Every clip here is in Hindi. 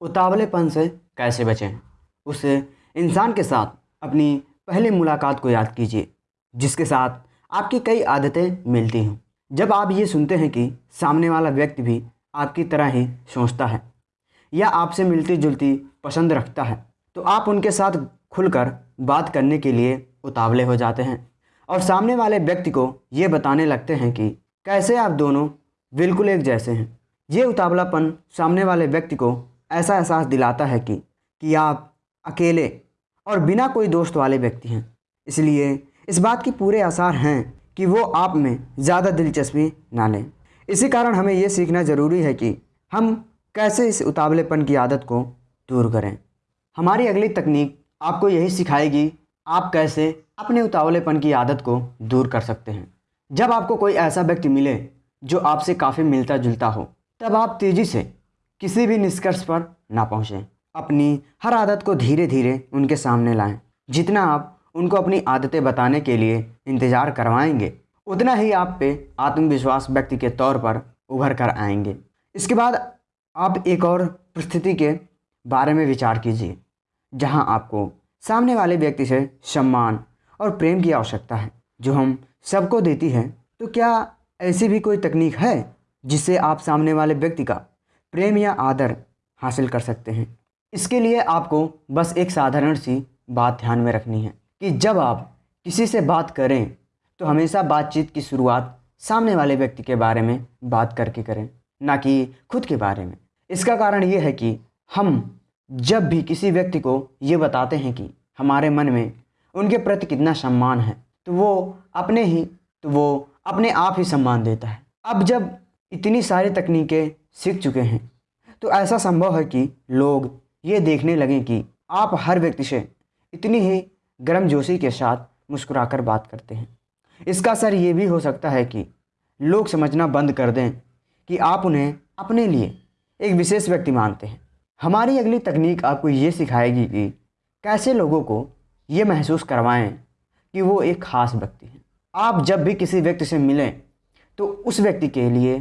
उतावलेपन से कैसे बचें? उस इंसान के साथ अपनी पहली मुलाकात को याद कीजिए, जिसके साथ आपकी कई आदतें मिलती हों। जब आप ये सुनते हैं कि सामने वाला व्यक्ति भी आपकी तरह ही सोचता है या आपसे मिलती जुलती पसंद रखता है तो आप उनके साथ खुलकर बात करने के लिए उतावले हो जाते हैं और सामने वाले व्यक्ति को ये बताने लगते हैं कि कैसे आप दोनों बिल्कुल एक जैसे हैं। ये उतावलापन सामने वाले व्यक्ति को ऐसा एहसास दिलाता है कि कि आप अकेले और बिना कोई दोस्त वाले व्यक्ति हैं। इसलिए इस बात की पूरे आसार हैं कि वो आप में ज़्यादा दिलचस्पी ना लें। इसी कारण हमें ये सीखना ज़रूरी है कि हम कैसे इस उतावलेपन की आदत को दूर करें। हमारी अगली तकनीक आपको यही सिखाएगी, आप कैसे अपने उतावलेपन की आदत को दूर कर सकते हैं। जब आपको कोई ऐसा व्यक्ति मिले जो आपसे काफ़ी मिलता जुलता हो, तब आप तेज़ी से किसी भी निष्कर्ष पर ना पहुँचें। अपनी हर आदत को धीरे धीरे उनके सामने लाएँ। जितना आप उनको अपनी आदतें बताने के लिए इंतज़ार करवाएँगे, उतना ही आप पे आत्मविश्वास व्यक्ति के तौर पर उभर कर आएँगे। इसके बाद आप एक और परिस्थिति के बारे में विचार कीजिए, जहाँ आपको सामने वाले व्यक्ति से सम्मान और प्रेम की आवश्यकता है, जो हम सबको देती है। तो क्या ऐसी भी कोई तकनीक है जिससे आप सामने वाले व्यक्ति का प्रेम या आदर हासिल कर सकते हैं। इसके लिए आपको बस एक साधारण सी बात ध्यान में रखनी है कि जब आप किसी से बात करें तो हमेशा बातचीत की शुरुआत सामने वाले व्यक्ति के बारे में बात करके करें, ना कि खुद के बारे में। इसका कारण ये है कि हम जब भी किसी व्यक्ति को ये बताते हैं कि हमारे मन में उनके प्रति कितना सम्मान है तो वो अपने ही तो वो अपने आप ही सम्मान देता है। अब जब इतनी सारी तकनीकें सीख चुके हैं। तो ऐसा संभव है कि लोग ये देखने लगें कि आप हर व्यक्ति से इतनी ही गर्मजोशी के साथ मुस्कुराकर बात करते हैं। इसका असर ये भी हो सकता है कि लोग समझना बंद कर दें कि आप उन्हें अपने लिए एक विशेष व्यक्ति मानते हैं। हमारी अगली तकनीक आपको ये सिखाएगी कि कैसे लोगों को ये महसूस करवाएँ कि वो एक ख़ास व्यक्ति हैं। आप जब भी किसी व्यक्ति से मिलें तो उस व्यक्ति के लिए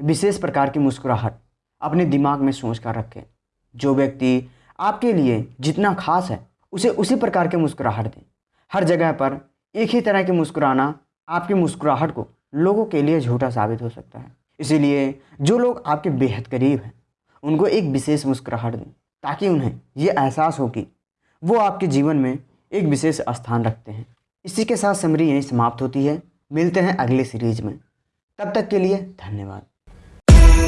विशेष प्रकार की मुस्कुराहट अपने दिमाग में सोच कर रखें। जो व्यक्ति आपके लिए जितना खास है, उसे उसी प्रकार के मुस्कुराहट दें। हर जगह पर एक ही तरह के मुस्कुराना आपकी मुस्कुराहट को लोगों के लिए झूठा साबित हो सकता है। इसीलिए जो लोग आपके बेहद करीब हैं, उनको एक विशेष मुस्कुराहट दें, ताकि उन्हें ये एहसास हो कि वो आपके जीवन में एक विशेष स्थान रखते हैं। इसी के साथ समरी यहीं समाप्त होती है। मिलते हैं अगले सीरीज़ में। तब तक के लिए धन्यवाद।